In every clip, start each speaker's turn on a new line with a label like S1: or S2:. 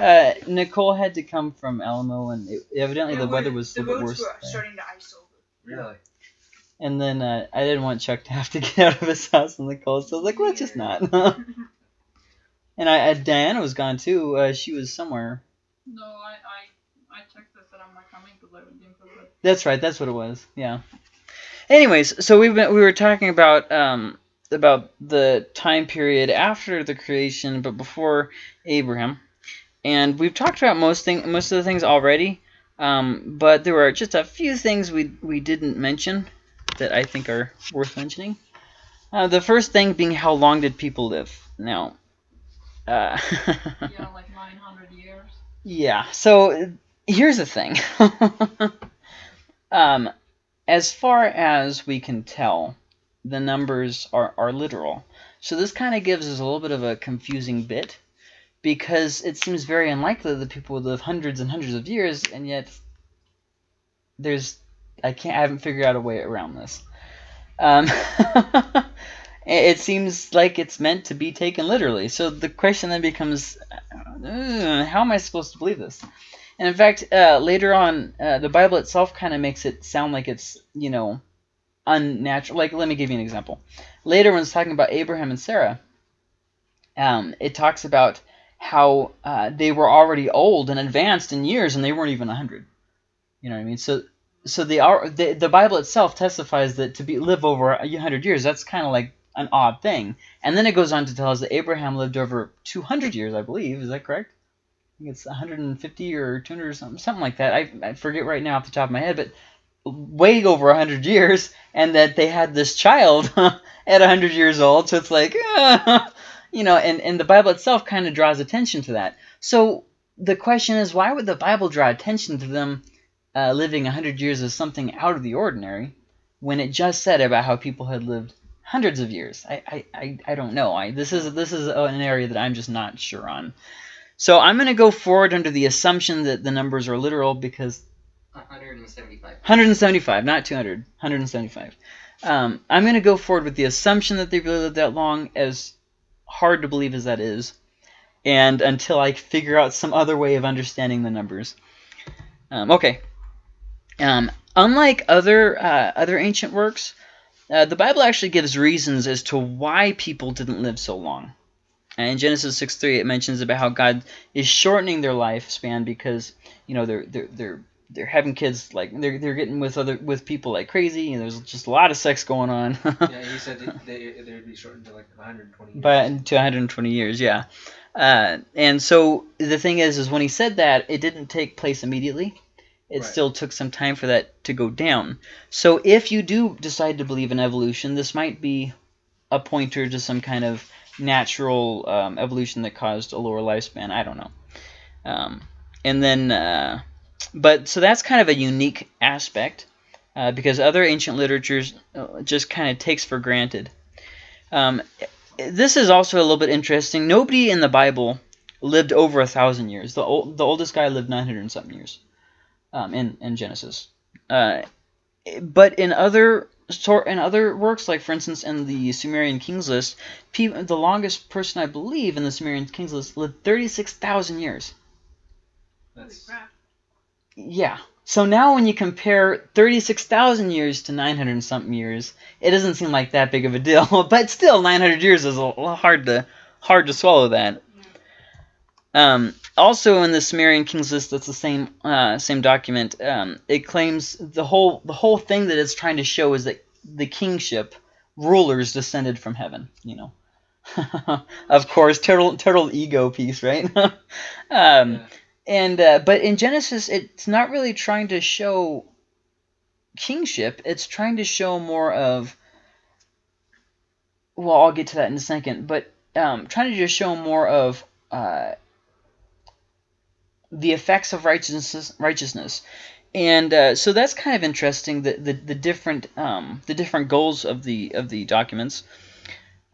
S1: Uh, Nicole had to come from Alamo, and it, evidently
S2: Yeah,
S1: the weather was
S2: the
S1: a little bit
S2: roads
S1: worse.
S2: were
S1: there.
S2: starting to ice over.
S3: Really?
S1: And then uh, I didn't want Chuck to have to get out of his house in the cold, so I was like, let's just not. and I, uh, Diana was gone too. Uh, she was somewhere.
S4: No, I, I, I checked this and I'm not coming because I didn't feel good.
S1: That's right. That's what it was. Yeah. Anyways, so we've been we were talking about um about the time period after the creation, but before Abraham, and we've talked about most thing most of the things already. Um, but there were just a few things we we didn't mention that I think are worth mentioning. Uh, the first thing being how long did people live? Now, uh,
S4: Yeah, like 900 years.
S1: yeah. So here's the thing. um, as far as we can tell, the numbers are, are literal. So this kind of gives us a little bit of a confusing bit because it seems very unlikely that people would live hundreds and hundreds of years, and yet there's I can't I haven't figured out a way around this. Um, it seems like it's meant to be taken literally. So the question then becomes, uh, how am I supposed to believe this? And in fact, uh, later on, uh, the Bible itself kind of makes it sound like it's, you know, unnatural. Like, let me give you an example. Later, when it's talking about Abraham and Sarah, um, it talks about how uh, they were already old and advanced in years, and they weren't even 100. You know what I mean? So, so the, our- the, the Bible itself testifies that to be live over a 100 years, that's kind of like an odd thing. And then it goes on to tell us that Abraham lived over 200 years, I believe. Is that correct? I think it's 150 or 200 or something, something like that. I, I forget right now off the top of my head, but way over 100 years, and that they had this child at 100 years old. So it's like, uh, you know, and, and the Bible itself kind of draws attention to that. So the question is, why would the Bible draw attention to them uh, living 100 years as something out of the ordinary when it just said about how people had lived hundreds of years? I, I, I, I don't know. I, this is this is an area that I'm just not sure on. So I'm going to go forward under the assumption that the numbers are literal because
S3: 175.
S1: 175, not 200, 175. Um, I'm going to go forward with the assumption that they really lived that long, as hard to believe as that is, and until I figure out some other way of understanding the numbers. Um, okay. Um, unlike other uh, other ancient works, uh, the Bible actually gives reasons as to why people didn't live so long. And in Genesis 6:3, it mentions about how God is shortening their lifespan because you know they're they're they're they're having kids like they're they're getting with other with people like crazy and there's just a lot of sex going on.
S3: Yeah, he said they, they, they'd be shortened to like 120 years.
S1: but to 120 years, yeah. Uh, and so the thing is, is when he said that, it didn't take place immediately. It
S3: Right.
S1: still took some time for that to go down. So if you do decide to believe in evolution, this might be a pointer to some kind of natural um, evolution that caused a lower lifespan. I don't know. Um, and then, uh, but so that's kind of a unique aspect uh, because other ancient literatures uh, just kind of takes for granted. Um, this is also a little bit interesting. Nobody in the Bible lived over a thousand years. The old, the oldest guy lived 900 and something years um, in in Genesis. Uh, but in other sort in other works, like for instance in the Sumerian Kings list, the longest person I believe in the Sumerian Kings list lived 36,000 years.
S3: That's,
S1: Yeah. So now when you compare 36,000 years to 900 and something years, it doesn't seem like that big of a deal. but still, 900 years is a hard to hard to swallow that. Um, also in the Sumerian Kings list, that's the same uh, same document. Um, it claims the whole the whole thing that it's trying to show is that the kingship rulers descended from heaven. You know, of course, total total ego piece, right? um,
S3: yeah.
S1: And uh, but in Genesis, it's not really trying to show kingship. It's trying to show more of. Well, I'll get to that in a second, but um, trying to just show more of uh, the effects of righteousness. Righteousness, and uh, so that's kind of interesting. The the, the different um, the different goals of the of the documents.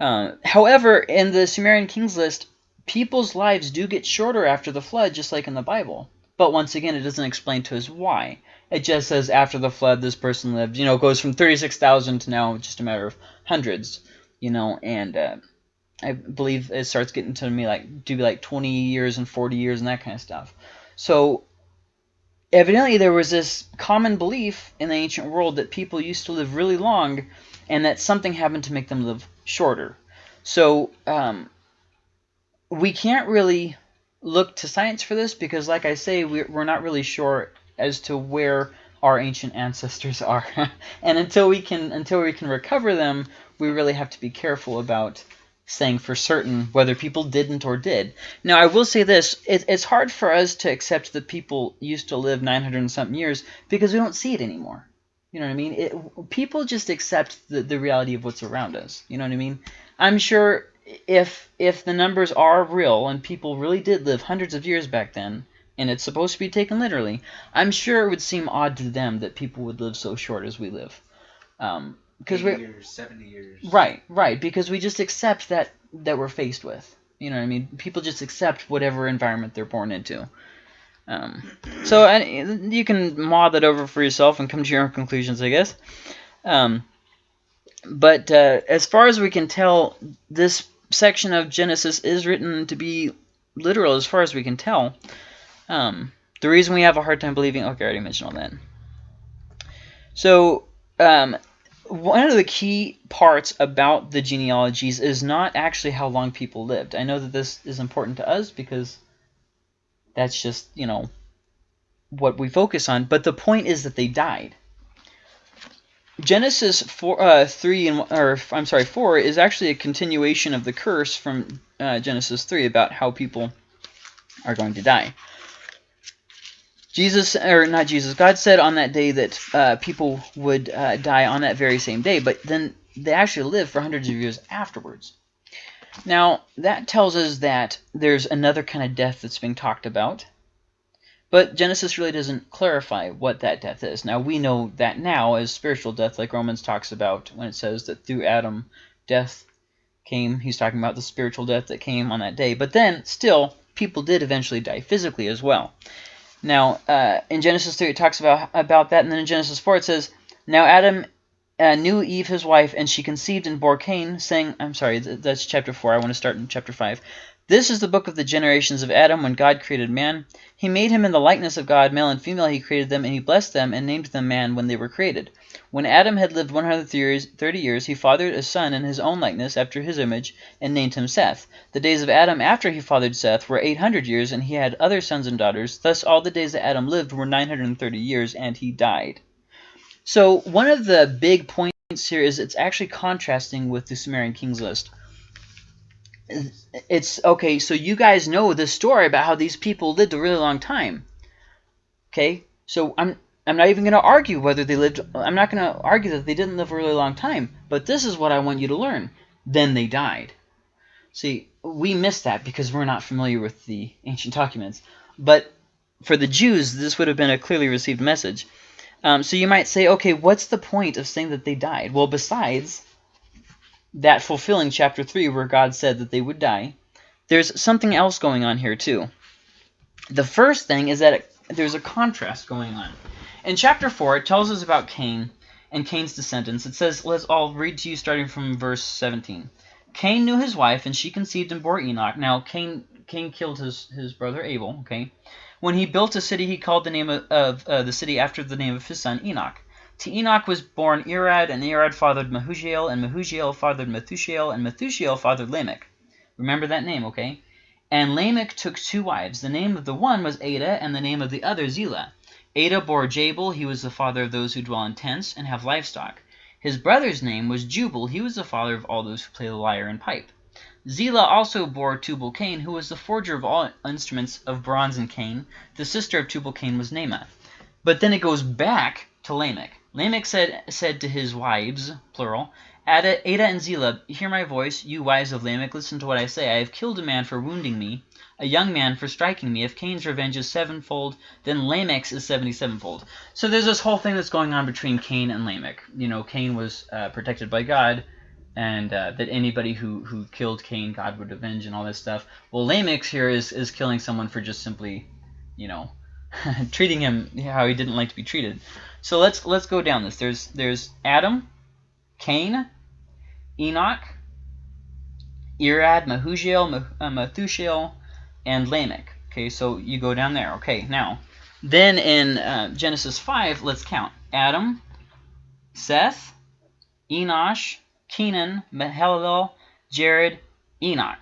S1: Uh, however, in the Sumerian Kings list, people's lives do get shorter after the flood, just like in the Bible. But once again, it doesn't explain to us why. It just says after the flood, this person lived. You know, goes from thirty-six thousand to now just a matter of hundreds. You know, and uh, I believe it starts getting to me like do be like 20 years and 40 years and that kind of stuff. So evidently there was this common belief in the ancient world that people used to live really long and that something happened to make them live shorter. So um, we can't really look to science for this because, like I say, we're, not really sure as to where our ancient ancestors are. and until we can until we can recover them, we really have to be careful about saying for certain whether people didn't or did. Now, I will say this. It, it's hard for us to accept that people used to live 900 and something years because we don't see it anymore. You know what I mean? It, people just accept the, the reality of what's around us. You know what I mean? I'm sure if if the numbers are real and people really did live hundreds of years back then, and it's supposed to be taken literally, I'm sure it would seem odd to them that people would live so short as we live. Um, because we
S3: years, seventy years.
S1: right, right, because we just accept that that we're faced with. You know what I mean? People just accept whatever environment they're born into. Um, so and you can maw that over for yourself and come to your own conclusions, I guess. Um, but uh, as far as we can tell, this section of Genesis is written to be literal as far as we can tell. Um, the reason we have a hard time believing, okay, I already mentioned all that. So, um, one of the key parts about the genealogies is not actually how long people lived. I know that this is important to us because that's just, you know, what we focus on. But the point is that they died. Genesis four, uh, three and or I'm sorry, four is actually a continuation of the curse from uh, Genesis three about how people are going to die. Jesus, or not Jesus, God said on that day that uh, people would uh, die on that very same day, but then they actually lived for hundreds of years afterwards. Now, that tells us that there's another kind of death that's being talked about, but Genesis really doesn't clarify what that death is. Now, we know that now as spiritual death, like Romans talks about when it says that through Adam, death came. He's talking about the spiritual death that came on that day. But then, still, people did eventually die physically as well. Now, uh, in Genesis 3, it talks about, about that, and then in Genesis 4, it says, Now Adam uh, knew Eve his wife, and she conceived and bore Cain, saying, I'm sorry, that's chapter 4. I want to start in chapter 5. This is the book of the generations of Adam when God created man. He made him in the likeness of God, male and female he created them, and he blessed them and named them man when they were created. When Adam had lived 130 years, he fathered a son in his own likeness, after his image, and named him Seth. The days of Adam after he fathered Seth were 800 years, and he had other sons and daughters. Thus all the days that Adam lived were 930 years, and he died. So one of the big points here is it's actually contrasting with the Sumerian kings list it's okay, so you guys know the story about how these people lived a really long time. Okay? So I'm I'm not even going to argue whether they lived I'm not going to argue that they didn't live a really long time, but this is what I want you to learn. Then they died. See, we miss that because we're not familiar with the ancient documents. But for the Jews, this would have been a clearly received message. Um, so you might say, okay, what's the point of saying that they died? Well, besides that fulfilling chapter 3 where God said that they would die, there's something else going on here too. The first thing is that it, there's a contrast going on. In chapter 4, it tells us about Cain and Cain's descendants. It says, let's all read to you starting from verse 17. Cain knew his wife, and she conceived and bore Enoch. Now, Cain, Cain killed his, his brother Abel, okay? When he built a city, he called the name of, of uh, the city after the name of his son Enoch. To Enoch was born Irad, and Irad fathered Mehujael, and Mehujael fathered Methushael, and Methushael fathered Lamech. Remember that name, okay? And Lamech took two wives. The name of the one was Ada, and the name of the other Zillah. Ada bore Jabal, he was the father of those who dwell in tents and have livestock. His brother's name was Jubal, he was the father of all those who play the lyre and pipe. Zillah also bore Tubal-Cain, who was the forger of all instruments of bronze and cane. The sister of Tubal-Cain was Naamah. But then it goes back to Lamech. Lamech said, said to his wives, plural, Ada, Ada and Zillah, hear my voice, you wives of Lamech, listen to what I say. I have killed a man for wounding me, a young man for striking me. If Cain's revenge is sevenfold, then Lamech's is seventy-sevenfold. So there's this whole thing that's going on between Cain and Lamech. You know, Cain was uh, protected by God, and uh, that anybody who, who killed Cain, God would avenge and all this stuff. Well, Lamech here is, is killing someone for just simply, you know, treating him how he didn't like to be treated. So let's let's go down this. There's there's Adam, Cain, Enoch, Irad, Mehujael, Meth- uh, and Lamech. Okay, so you go down there. Okay, now, then in uh, Genesis 5, let's count. Adam, Seth, Enosh, Kenan, Mahalalel, Jared, Enoch.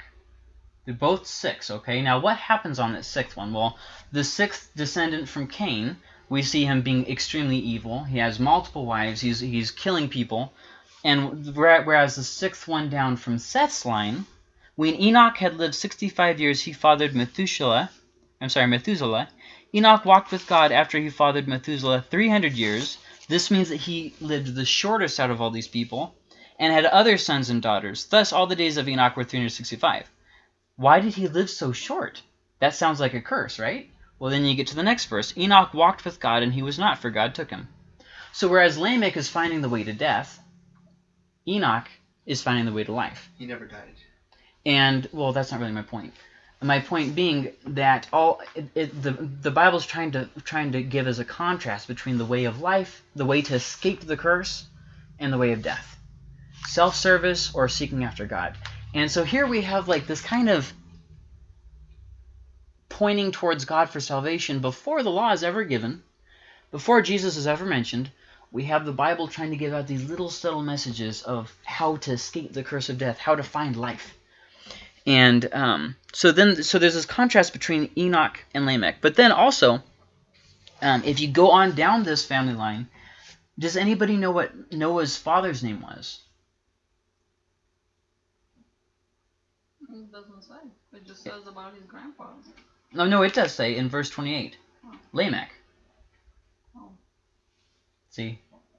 S1: They're both six, okay? Now, what happens on that sixth one? Well, the sixth descendant from Cain, we see him being extremely evil. He has multiple wives. He's, he's killing people. And whereas the sixth one down from Seth's line, when Enoch had lived 65 years, he fathered Methuselah. I'm sorry, Methuselah. Enoch walked with God after he fathered Methuselah 300 years. This means that he lived the shortest out of all these people and had other sons and daughters. Thus, all the days of Enoch were 365. Why did he live so short? That sounds like a curse, right? Well, then you get to the next verse. Enoch walked with God, and he was not, for God took him. So whereas Lamech is finding the way to death, Enoch is finding the way to life.
S3: He never died.
S1: And well, that's not really my point. My point being that all it, it, the the Bible's trying to trying to give us a contrast between the way of life, the way to escape the curse, and the way of death, self-service or seeking after God. And so here we have like this kind of pointing towards God for salvation before the law is ever given, before Jesus is ever mentioned. We have the Bible trying to give out these little subtle messages of how to escape the curse of death, how to find life. And um, so then, so there's this contrast between Enoch and Lamech. But then also, um, if you go on down this family line, does anybody know what Noah's father's name was?
S4: It doesn't say. It just says about his grandfather.
S1: No, no, it does say in verse 28, Lamech.
S4: Oh.
S1: See,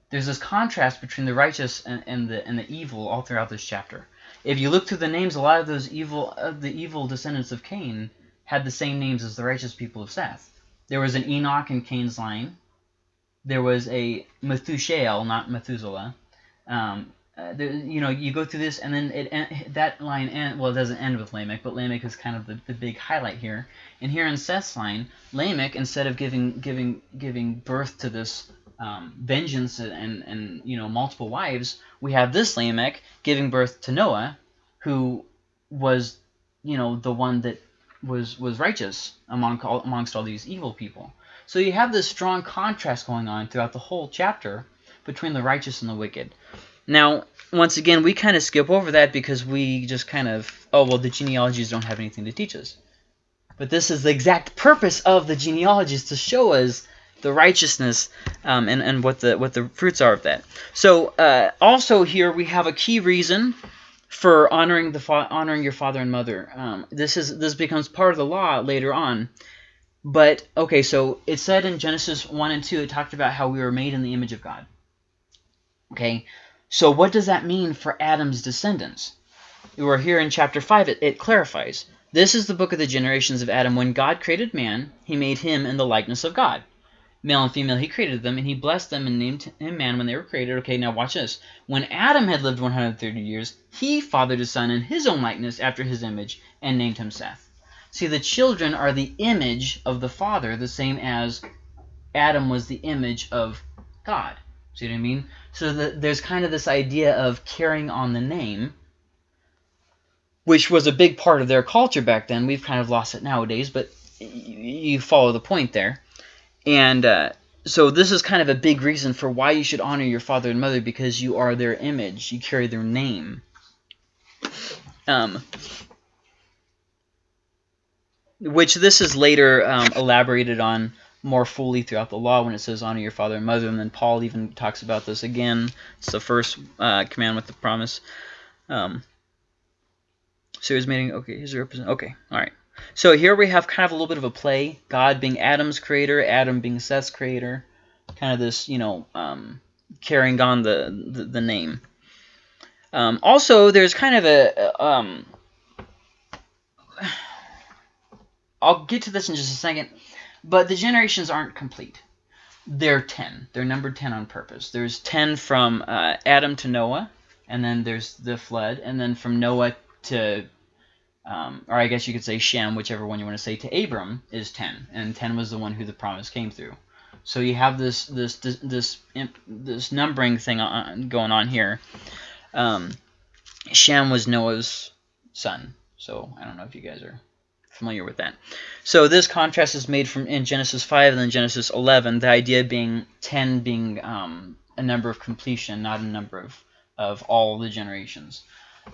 S1: there's this contrast between the righteous and, and the and the evil all throughout this chapter. If you look through the names, a lot of those evil of the evil descendants of Cain had the same names as the righteous people of Seth. There was an Enoch in Cain's line. There was a Methushael, not Methuselah. Um, uh, there, you know, you go through this, and then it that line end. Well, it doesn't end with Lamech, but Lamech is kind of the, the big highlight here. And here in Seth's line, Lamech, instead of giving giving giving birth to this um, vengeance and and you know multiple wives, we have this Lamech giving birth to Noah, who was you know the one that was was righteous among all, amongst all these evil people. So you have this strong contrast going on throughout the whole chapter between the righteous and the wicked. Now, once again, we kind of skip over that because we just kind of, oh, well, the genealogies don't have anything to teach us. But this is the exact purpose of the genealogies to show us the righteousness um, and, and what the what the fruits are of that. So uh, also here we have a key reason for honoring the honoring your father and mother. Um, this is this becomes part of the law later on. But okay, so it said in Genesis one and two, it talked about how we were made in the image of God. Okay, so what does that mean for Adam's descendants? We're here in chapter 5, it, it clarifies. This is the book of the generations of Adam. When God created man, he made him in the likeness of God. Male and female, he created them, and he blessed them and named him man when they were created. Okay, now watch this. When Adam had lived 130 years, he fathered a son in his own likeness after his image and named him Seth. See, the children are the image of the father, the same as Adam was the image of God. See what I mean? So the, there's kind of this idea of carrying on the name, which was a big part of their culture back then. We've kind of lost it nowadays, but you follow the point there. And uh, so this is kind of a big reason for why you should honor your father and mother because you are their image. You carry their name. Um, which this is later um, elaborated on more fully throughout the law when it says honor your father and mother, and then Paul even talks about this again. It's the first uh, command with the promise. Um, so he's making okay. Here's a represent. Okay, all right. So here we have kind of a little bit of a play. God being Adam's creator, Adam being Seth's creator. Kind of this, you know, um, carrying on the the, the name. Um, also, there's kind of a um, I'll get to this in just a second, but the generations aren't complete. They're 10. They're numbered 10 on purpose. There's 10 from uh, Adam to Noah, and then there's the flood, and then from Noah to, um, or I guess you could say Shem, whichever one you want to say, to Abram is 10, and 10 was the one who the promise came through. So you have this this this this, this numbering thing on, going on here. Um, Shem was Noah's son. So I don't know if you guys are familiar with that. So this contrast is made from in Genesis 5 and then Genesis 11, the idea being 10 being um, a number of completion, not a number of, of all the generations.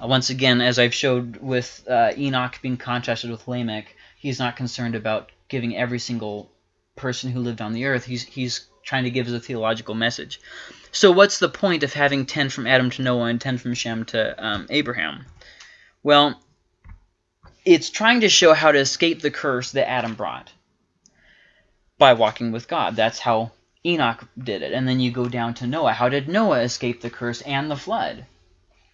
S1: Uh, once again, as I've showed with uh, Enoch being contrasted with Lamech, he's not concerned about giving every single person who lived on the earth. He's, he's trying to give us a theological message. So what's the point of having 10 from Adam to Noah and 10 from Shem to um, Abraham? Well, it's trying to show how to escape the curse that Adam brought by walking with God. That's how Enoch did it. And then you go down to Noah. How did Noah escape the curse and the flood?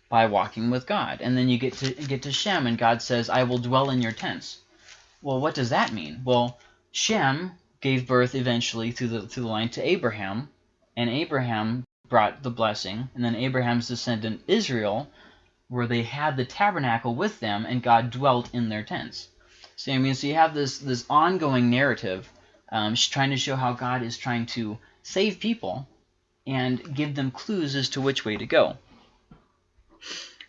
S1: By walking with God. And then you get to get to Shem, and God says, I will dwell in your tents. Well, what does that mean? Well, Shem gave birth eventually through the through the line to Abraham, and Abraham brought the blessing, and then Abraham's descendant Israel where they had the tabernacle with them and God dwelt in their tents. So I mean, so you have this this ongoing narrative um, trying to show how God is trying to save people and give them clues as to which way to go.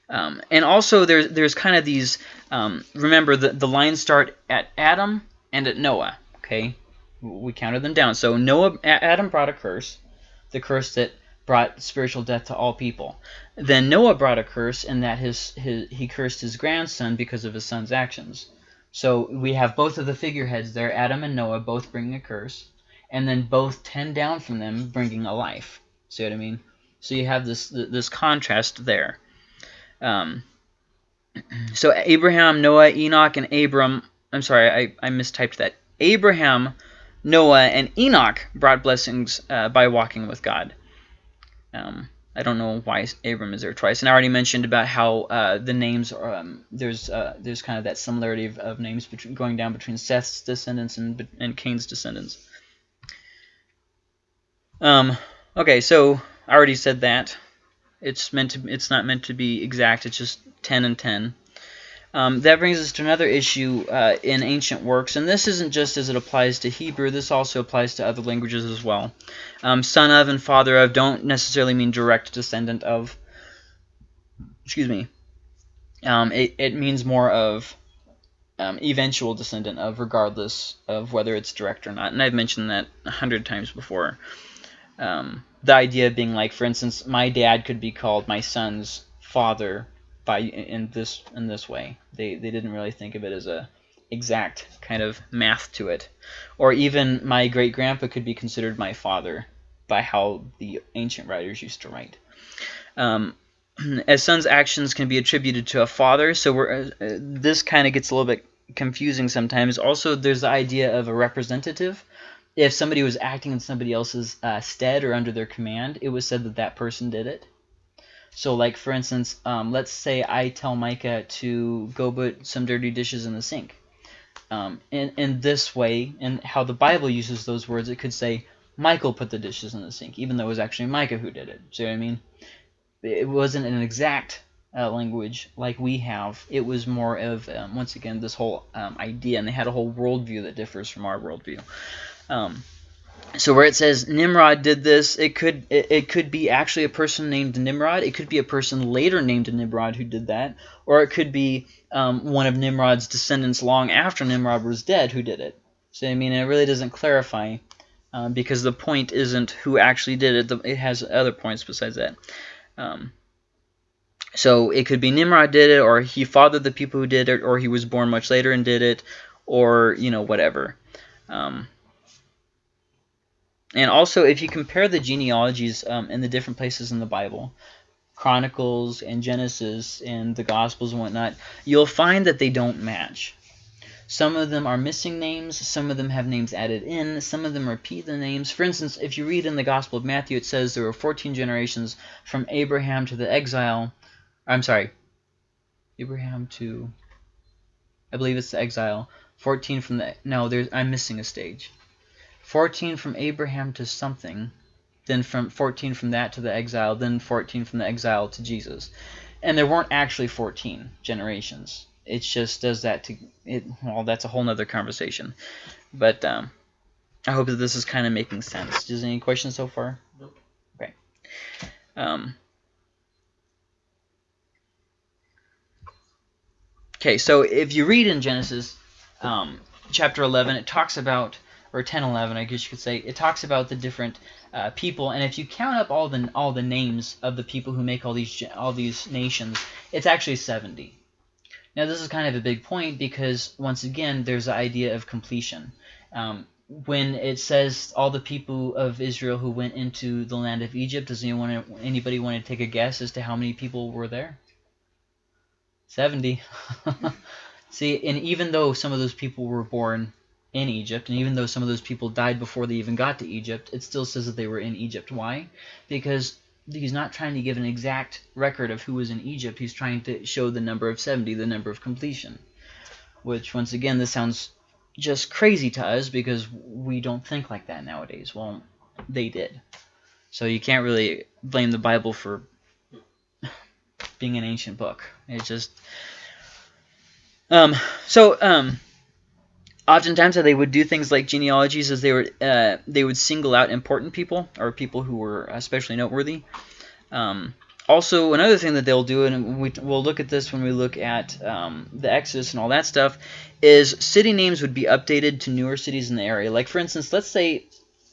S1: Um, and also there's there's kind of these um, remember the the lines start at Adam and at Noah. Okay, we counted them down. So Noah Adam brought a curse, the curse that brought spiritual death to all people. Then Noah brought a curse in that his, his he cursed his grandson because of his son's actions. So we have both of the figureheads there, Adam and Noah, both bringing a curse, and then both ten down from them bringing a life. See what I mean? So you have this this contrast there. Um, so Abraham, Noah, Enoch, and Abram. I'm sorry, I, I mistyped that. Abraham, Noah, and Enoch brought blessings uh, by walking with God. Um, I don't know why Abram is there twice. And I already mentioned about how uh, the names are, um, there's uh, there's kind of that similarity of, of, names between going down between Seth's descendants and and Cain's descendants. Um, okay, so I already said that. It's meant to. It's not meant to be exact. It's just ten and ten. Um, that brings us to another issue uh, in ancient works, and this isn't just as it applies to Hebrew, this also applies to other languages as well. Um, son of and father of don't necessarily mean direct descendant of. Excuse me. Um, it, it means more of um, eventual descendant of, regardless of whether it's direct or not. And I've mentioned that a hundred times before. Um, the idea being like, for instance, my dad could be called my son's father by in this in this way. They they didn't really think of it as a exact kind of math to it. Or even my great grandpa could be considered my father by how the ancient writers used to write. Um, as son's actions can be attributed to a father, so we're, uh, uh this kind of gets a little bit confusing sometimes. Also, there's the idea of a representative. If somebody was acting in somebody else's uh, stead or under their command, it was said that that person did it. So like for instance, um, let's say I tell Micah to go put some dirty dishes in the sink. Um, in, in this way, and how the Bible uses those words, it could say, Michael put the dishes in the sink, even though it was actually Micah who did it. See what I mean? It wasn't an exact uh, language like we have. It was more of, um, once again, this whole um, idea, and they had a whole worldview that differs from our worldview. Um, so where it says Nimrod did this, it could it, it, could be actually a person named Nimrod. It could be a person later named Nimrod who did that, or it could be um, one of Nimrod's descendants long after Nimrod was dead who did it. So I mean, it really doesn't clarify um, because the point isn't who actually did it. It has other points besides that. Um, so it could be Nimrod did it, or he fathered the people who did it, or he was born much later and did it, or you know whatever. Um, and also, if you compare the genealogies um, in the different places in the Bible, Chronicles and Genesis and the Gospels and whatnot, you'll find that they don't match. Some of them are missing names, some of them have names added in, some of them repeat the names. For instance, if you read in the Gospel of Matthew, it says there were 14 generations from Abraham to the exile. I'm sorry, Abraham to, I believe it's the exile. 14 from the, no, there's I'm missing a stage. 14 from Abraham to something, then from 14 from that to the exile, then 14 from the exile to Jesus. And there weren't actually 14 generations. It just does that to it. Well, that's a whole nother conversation. But um, I hope that this is kind of making sense. Does any questions so far?
S3: Nope.
S1: Okay. Um, Okay, so if you read in Genesis um, chapter 11, it talks about, or 10, 11, I guess you could say, it talks about the different uh, people, and if you count up all the all the names of the people who make all these all these nations, it's actually 70. Now this is kind of a big point because once again, there's the idea of completion. Um, when it says all the people of Israel who went into the land of Egypt, does anyone anybody want to take a guess as to how many people were there? 70. See, and even though some of those people were born in Egypt, and even though some of those people died before they even got to Egypt, it still says that they were in Egypt. Why? Because he's not trying to give an exact record of who was in Egypt. He's trying to show the number of 70, the number of completion. Which, once again, this sounds just crazy to us because we don't think like that nowadays. Well, they did. So you can't really blame the Bible for being an ancient book. It's just um so um oftentimes how they would do things like genealogies is they would uh, they would single out important people or people who were especially noteworthy. Um, also, another thing that they'll do, and we, we'll look at this when we look at um, the Exodus and all that stuff, is city names would be updated to newer cities in the area. Like, for instance, let's say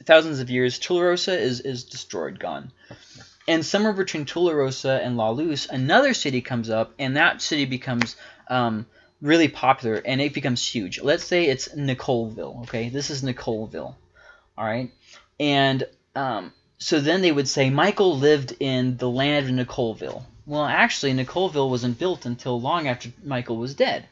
S1: thousands of years, Tularosa is, is destroyed, gone. And somewhere between Tularosa and La Luz, another city comes up, and that city becomes um, really popular, and it becomes huge. Let's say it's Nicoleville, okay? This is Nicoleville, all right? And um, so then they would say Michael lived in the land of Nicoleville. Well, actually, Nicoleville wasn't built until long after Michael was dead.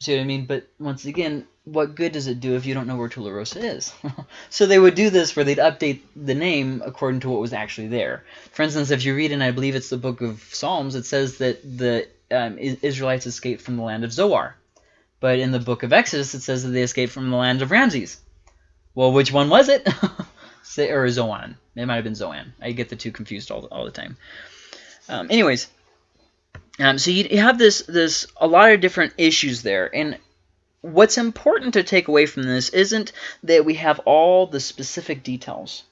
S1: See what I mean? But once again, what good does it do if you don't know where Tularosa is? so they would do this where they'd update the name according to what was actually there. For instance, if you read in, I believe it's the book of Psalms, it says that the um, Israelites escaped from the land of Zoar. But in the book of Exodus, it says that they escaped from the land of Ramses. Well, which one was it? or Zoan. It might have been Zoan. I get the two confused all the, all the time. Um, anyways, um, so you, you have this this a lot of different issues there, and what's important to take away from this isn't that we have all the specific details,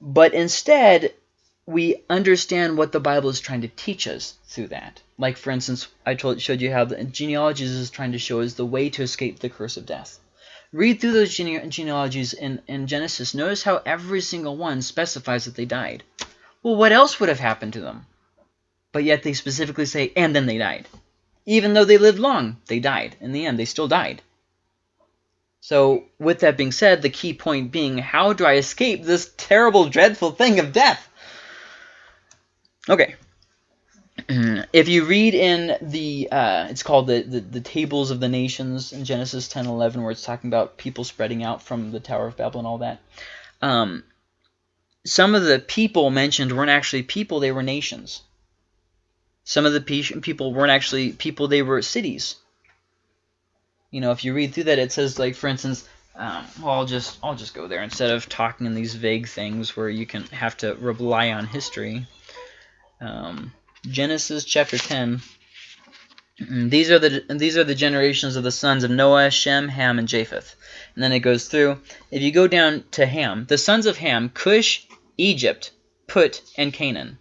S1: but instead we understand what the Bible is trying to teach us through that. Like, for instance, I told, showed you how the genealogies is trying to show us the way to escape the curse of death. Read through those gene genealogies in, in Genesis. Notice how every single one specifies that they died. Well, what else would have happened to them? But yet they specifically say, and then they died. Even though they lived long, they died. In the end, they still died. So, with that being said, the key point being, how do I escape this terrible, dreadful thing of death? Okay. If you read in the, uh, it's called the, the, the Tables of the Nations in Genesis 10 11, where it's talking about people spreading out from the Tower of Babel and all that. Um, some of the people mentioned weren't actually people, they were nations. Some of the pe people weren't actually people, they were cities. You know, if you read through that, it says, like, for instance, um, well, I'll just I'll just go there instead of talking in these vague things where you can have to rely on history. Um, Genesis chapter 10. Mm, these are the these are the generations of the sons of Noah, Shem, Ham, and Japheth. And then it goes through. If you go down to Ham, the sons of Ham, Cush, Egypt, Put, and Canaan.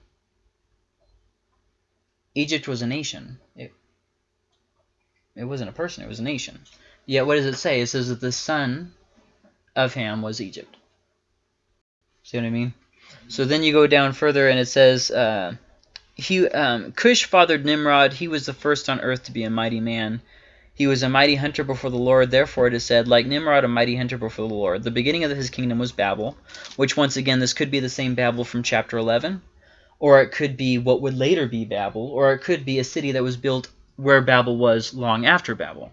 S1: Egypt was a nation. It, it wasn't a person, it was a nation. Yet what does it say? It says that the son of Ham was Egypt. See what I mean? So then you go down further and it says, uh, he um, Cush fathered Nimrod. He was the first on earth to be a mighty man. He was a mighty hunter before the Lord. Therefore it is said, like Nimrod, a mighty hunter before the Lord. The beginning of his kingdom was Babel, which once again, this could be the same Babel from chapter 11, or it could be what would later be Babel, or it could be a city that was built where Babel was long after Babel.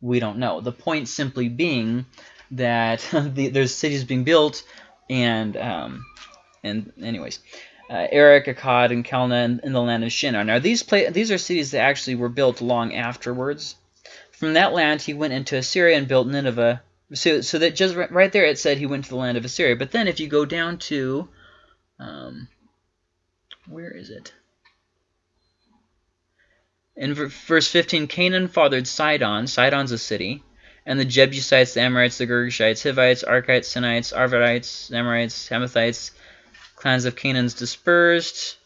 S1: We don't know. The point simply being that the, there's cities being built, and um, and anyways, uh, Erech, Akkad, and Calneh in, in, the land of Shinar. Now these these are cities that actually were built long afterwards. From that land he went into Assyria and built Nineveh. So, so that just right, right there it said he went to the land of Assyria. But then if you go down to, um, where is it? In verse 15, Canaan fathered Sidon. Sidon's a city. And the Jebusites, the Amorites, the Girgashites, Hivites, Arkites, Sinites, Arvadites, Amorites, Hamathites, clans of Canaan's dispersed.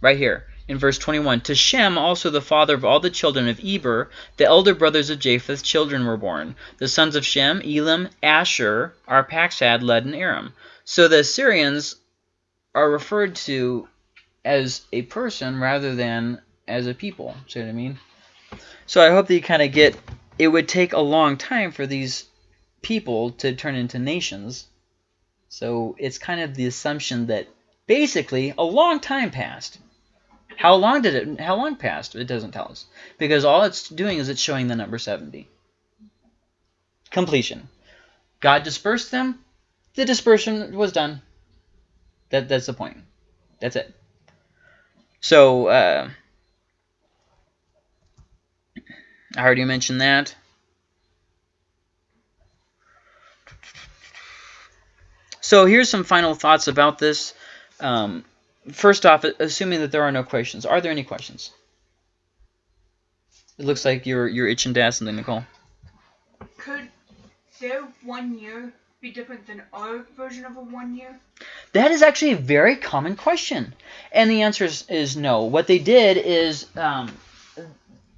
S1: Right here. in verse 21, To Shem, also the father of all the children of Eber, the elder brothers of Japheth, children were born. The sons of Shem, Elam, Asshur, Arphaxad, Lud, and Aram. So the Assyrians are referred to as a person rather than as a people. See what I mean? So I hope that you kind of get, it would take a long time for these people to turn into nations. So it's kind of the assumption that basically a long time passed. How long did it? How long passed? It doesn't tell us because all it's doing is it's showing the number seventy. Completion. God dispersed them. The dispersion was done. That that's the point. That's it. So uh, I already mentioned that. So here's some final thoughts about this. Um, first off, assuming that there are no questions, are there any questions? It looks like you're you're itching to ask something, Nicole.
S2: Could their one year be different than our version of a one year?
S1: That is actually a very common question, and the answer is, is no. What they did is um,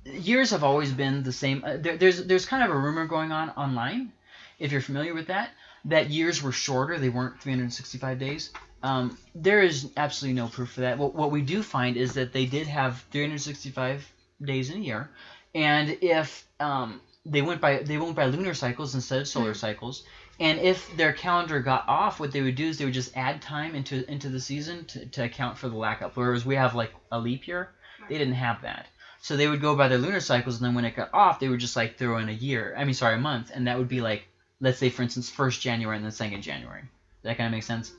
S1: years have always been the same. Uh, there, there's there's kind of a rumor going on online, if you're familiar with that, that years were shorter. They weren't 365 days. Um, there is absolutely no proof for that. What, what we do find is that they did have 365 days in a year, and if um, they went by they went by lunar cycles instead of solar cycles, and if their calendar got off, what they would do is they would just add time into into the season to, to account for the lack of. Whereas we have like a leap year, they didn't have that. So they would go by their lunar cycles, and then when it got off, they would just like throw in a year. I mean, sorry, a month, and that would be like, let's say, for instance, first January and then second January. That kind of makes sense.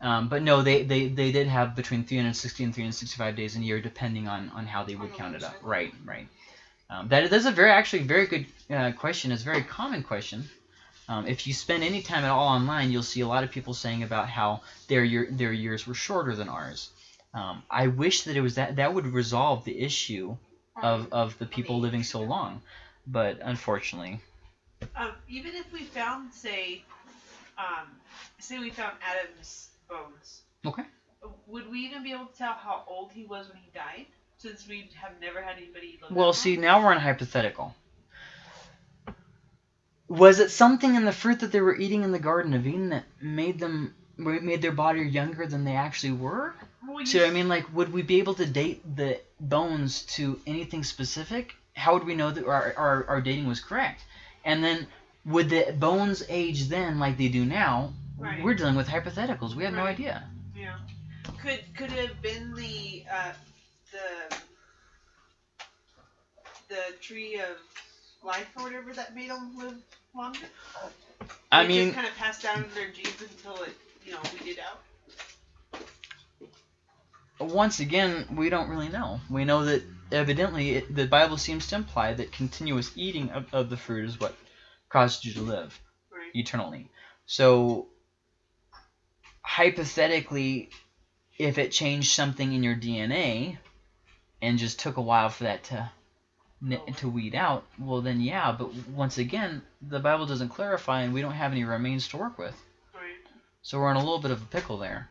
S1: Um, but no, they, they, they did have between 360 and 365 days in a year, depending on, on how they would count it up. Right, right. Um, that that's a very actually very good uh, question. It's a very common question. Um, if you spend any time at all online, you'll see a lot of people saying about how their year, their years were shorter than ours. Um, I wish that it was that that would resolve the issue of, of the people living so long, but unfortunately,
S5: Um, even if we found, say, um, say we found Adam's bones.
S1: Okay.
S5: Would we even be able to tell how old he was when he died? Since we have never had anybody look
S1: Well, see,
S5: long?
S1: now we're in hypothetical. Was it something in the fruit that they were eating in the Garden of Eden that made them made their body younger than they actually were?
S5: Well,
S1: what I mean? Like, would we be able to date the bones to anything specific? How would we know that our, our, our dating was correct? And then, would the bones age then like they do now?
S5: Right.
S1: We're dealing with hypotheticals. We have no idea.
S5: Yeah. Could could it have been the uh, the the tree of life or whatever that made them live longer?
S1: I
S5: It
S1: mean,
S5: just kind of passed down their genes until it you know weeded out.
S1: once again, we don't really know. We know that evidently it, the Bible seems to imply that continuous eating of, of the fruit is what caused you to live
S5: Right.
S1: eternally. So, hypothetically, if it changed something in your DNA and just took a while for that to oh. to weed out, well then yeah. But once again, the Bible doesn't clarify, and we don't have any remains to work with.
S5: Right.
S1: So we're in a little bit of a pickle there.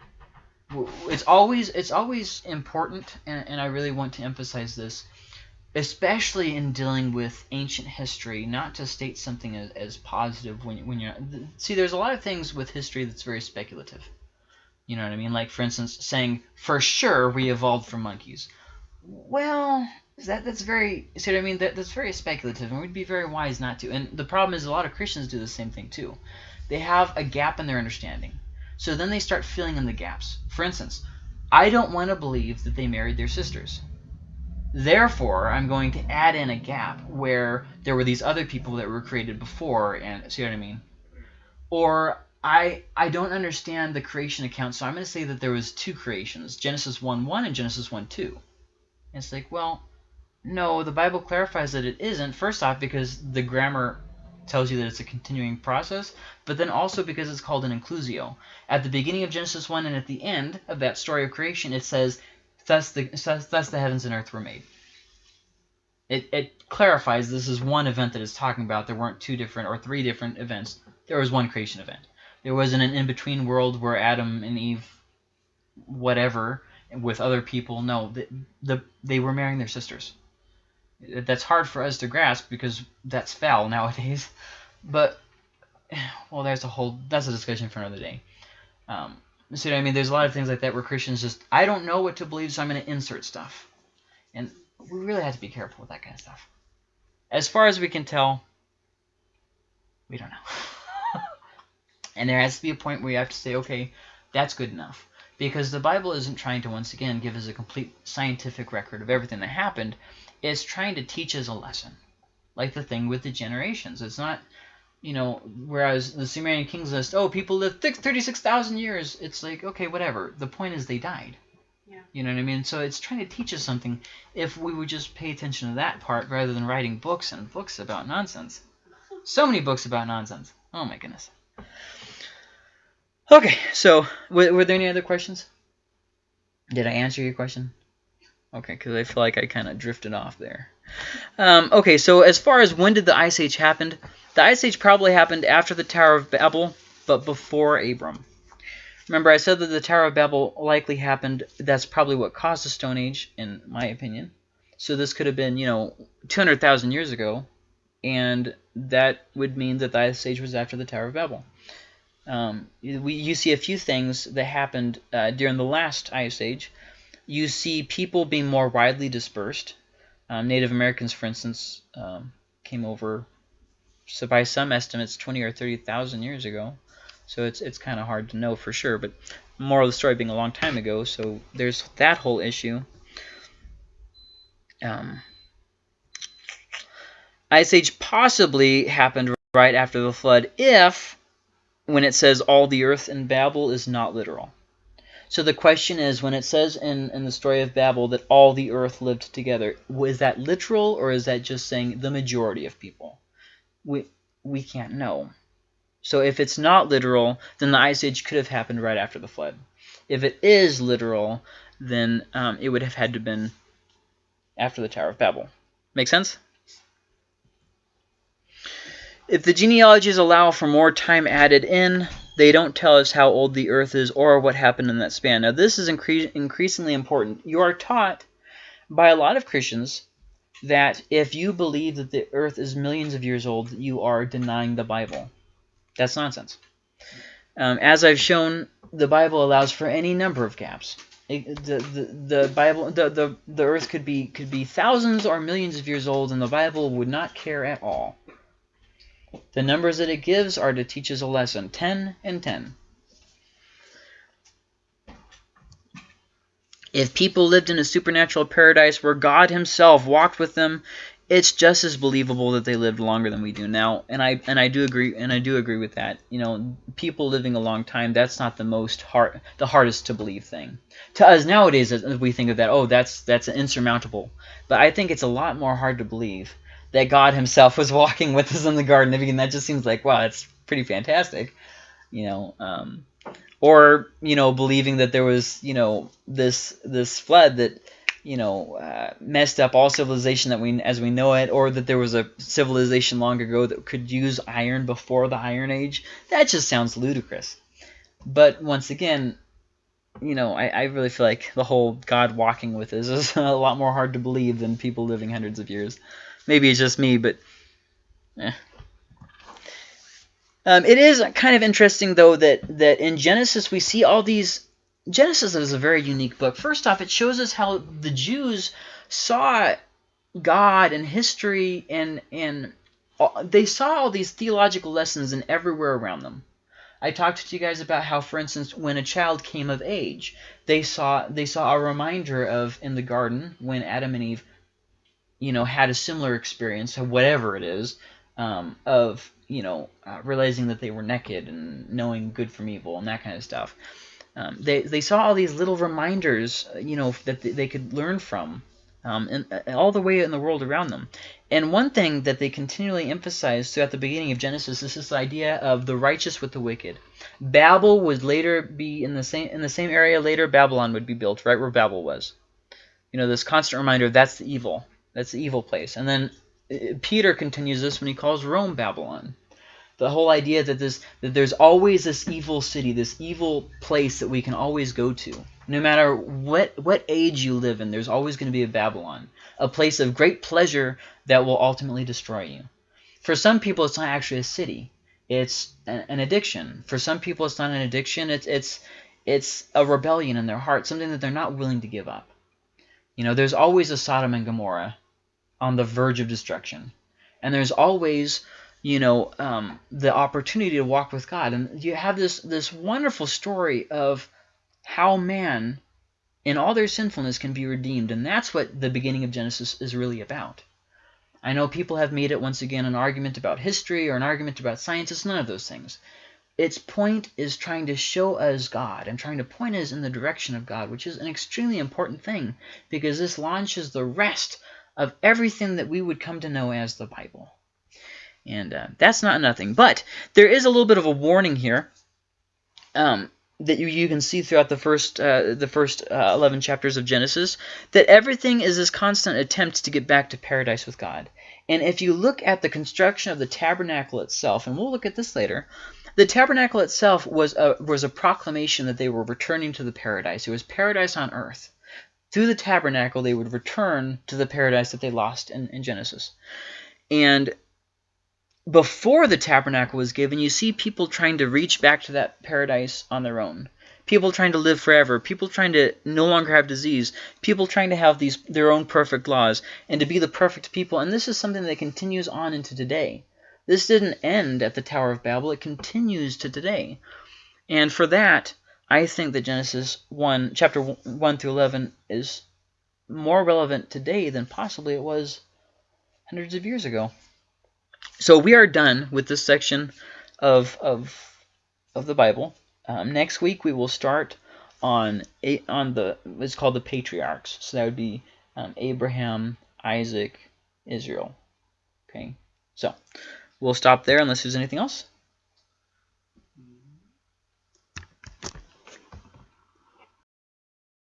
S1: It's always it's always important, and, and I really want to emphasize this, especially in dealing with ancient history, not to state something as, as positive when when you're see. There's a lot of things with history that's very speculative. You know what I mean? Like for instance, saying for sure we evolved from monkeys. Well, that that's very see what I mean? That that's very speculative, and we'd be very wise not to. And the problem is a lot of Christians do the same thing too. They have a gap in their understanding. So then they start filling in the gaps. For instance, I don't want to believe that they married their sisters. Therefore, I'm going to add in a gap where there were these other people that were created before, and see what I mean? Or I I don't understand the creation account, so I'm going to say that there was two creations, Genesis 1:1 and Genesis 1:2. And it's like, well, no, the Bible clarifies that it isn't. First off, because the grammar tells you that it's a continuing process, but then also because it's called an inclusio. At the beginning of Genesis 1 and at the end of that story of creation, it says, thus the, thus, the heavens and earth were made. It, it clarifies this is one event that it's talking about. There weren't two different or three different events. There was one creation event. There wasn't an in-between world where Adam and Eve, whatever, with other people. No, the, the they were marrying their sisters. That's hard for us to grasp because that's foul nowadays. But well, there's a whole that's a discussion for another day. Um, so I mean, there's a lot of things like that where Christians just I don't know what to believe, so I'm going to insert stuff, and we really have to be careful with that kind of stuff. As far as we can tell, we don't know. and there has to be a point where you have to say, okay, that's good enough. Because the Bible isn't trying to, once again, give us a complete scientific record of everything that happened. It's trying to teach us a lesson. Like the thing with the generations. It's not, you know, whereas the Sumerian Kings list, oh, people lived 36,000 years. It's like, okay, whatever. The point is they died.
S5: Yeah.
S1: You know what I mean? So it's trying to teach us something if we would just pay attention to that part rather than writing books and books about nonsense. So many books about nonsense. Oh my goodness. Okay, so were, were there any other questions? Did I answer your question? Okay, because I feel like I kind of drifted off there. Um, okay, so as far as when did the Ice Age happen, the Ice Age probably happened after the Tower of Babel, but before Abram. Remember, I said that the Tower of Babel likely happened. That's probably what caused the Stone Age, in my opinion. So this could have been, you know, 200,000 years ago, and that would mean that the Ice Age was after the Tower of Babel. Um, we, you see a few things that happened uh, during the last Ice Age. You see people being more widely dispersed. Um, Native Americans, for instance, um, came over, so by some estimates, 20 or 30,000 years ago. So it's it's kind of hard to know for sure. But moral of the story being a long time ago, so there's that whole issue. Um, Ice Age possibly happened right after the flood if when it says all the earth in Babel is not literal. So the question is, when it says in, in the story of Babel that all the earth lived together, is that literal or is that just saying the majority of people? We, we can't know. So if it's not literal, then the Ice Age could have happened right after the flood. If it is literal, then um, it would have had to have been after the Tower of Babel. Make sense? If the genealogies allow for more time added in, they don't tell us how old the Earth is or what happened in that span. Now, this is incre increasingly important. You are taught by a lot of Christians that if you believe that the Earth is millions of years old, you are denying the Bible. That's nonsense. Um, as I've shown, the Bible allows for any number of gaps. It, the, the the Bible the, the the Earth could be could be thousands or millions of years old, and the Bible would not care at all. The numbers that it gives are to teach us a lesson. 10 and 10. If people lived in a supernatural paradise where God himself walked with them, it's just as believable that they lived longer than we do now. And I and I do agree and I do agree with that. You know, people living a long time, that's not the most hard the hardest to believe thing. To us nowadays we think of that, oh, that's that's insurmountable. But I think it's a lot more hard to believe that God himself was walking with us in the Garden of Eden. That just seems like, wow, that's pretty fantastic. You know, um, or, you know, believing that there was, you know, this this flood that, you know, uh, messed up all civilization that we as we know it, or that there was a civilization long ago that could use iron before the Iron Age. That just sounds ludicrous. But once again, you know, I, I really feel like the whole God walking with us is a lot more hard to believe than people living hundreds of years. Maybe it's just me, but eh. um, it is kind of interesting, though, that, that in Genesis we see all these... Genesis is a very unique book. First off, it shows us how the Jews saw God and history and, and they saw all these theological lessons in everywhere around them. I talked to you guys about how, for instance, when a child came of age, they saw they saw a reminder of in the garden when Adam and Eve you know, had a similar experience, whatever it is, um, of, you know, uh, realizing that they were naked and knowing good from evil and that kind of stuff. Um, they, they saw all these little reminders, uh, you know, that they could learn from um, and, uh, all the way in the world around them. And one thing that they continually emphasize throughout the beginning of Genesis is this idea of the righteous with the wicked. Babel would later be in the same in the same area. Later, Babylon would be built right where Babel was. You know, this constant reminder that's the evil. That's the evil place. And then uh, Peter continues this when he calls Rome Babylon. The whole idea that this that there's always this evil city, this evil place that we can always go to. No matter what what age you live in, there's always going to be a Babylon, a place of great pleasure that will ultimately destroy you. For some people, it's not actually a city; it's an, an addiction. For some people, it's not an addiction; it's it's it's a rebellion in their heart, something that they're not willing to give up. You know, there's always a Sodom and Gomorrah on the verge of destruction, and there's always you know um, the opportunity to walk with God. And you have this this wonderful story of how man, in all their sinfulness, can be redeemed, and that's what the beginning of Genesis is really about. I know people have made it once again an argument about history or an argument about science. It's none of those things. Its point is trying to show us God and trying to point us in the direction of God, which is an extremely important thing because this launches the rest of everything that we would come to know as the Bible. And uh, that's not nothing. But there is a little bit of a warning here um, that you, you can see throughout the first uh, the first uh, 11 chapters of Genesis, that everything is this constant attempt to get back to paradise with God. And if you look at the construction of the tabernacle itself, and we'll look at this later, the tabernacle itself was a, was a proclamation that they were returning to the paradise. It was paradise on earth. Through the tabernacle, they would return to the paradise that they lost in, in Genesis. And before the tabernacle was given, you see people trying to reach back to that paradise on their own. People trying to live forever. People trying to no longer have disease. People trying to have these their own perfect laws and to be the perfect people. And this is something that continues on into today. This didn't end at the Tower of Babel. It continues to today. And for that, I think that Genesis 1, chapter 1 through 11 is more relevant today than possibly it was hundreds of years ago. So we are done with this section of, of, of the Bible. Um, next week we will start on on the it's called the patriarchs. So that would be um, Abraham, Isaac, Israel. Okay, so we'll stop there unless there's anything else.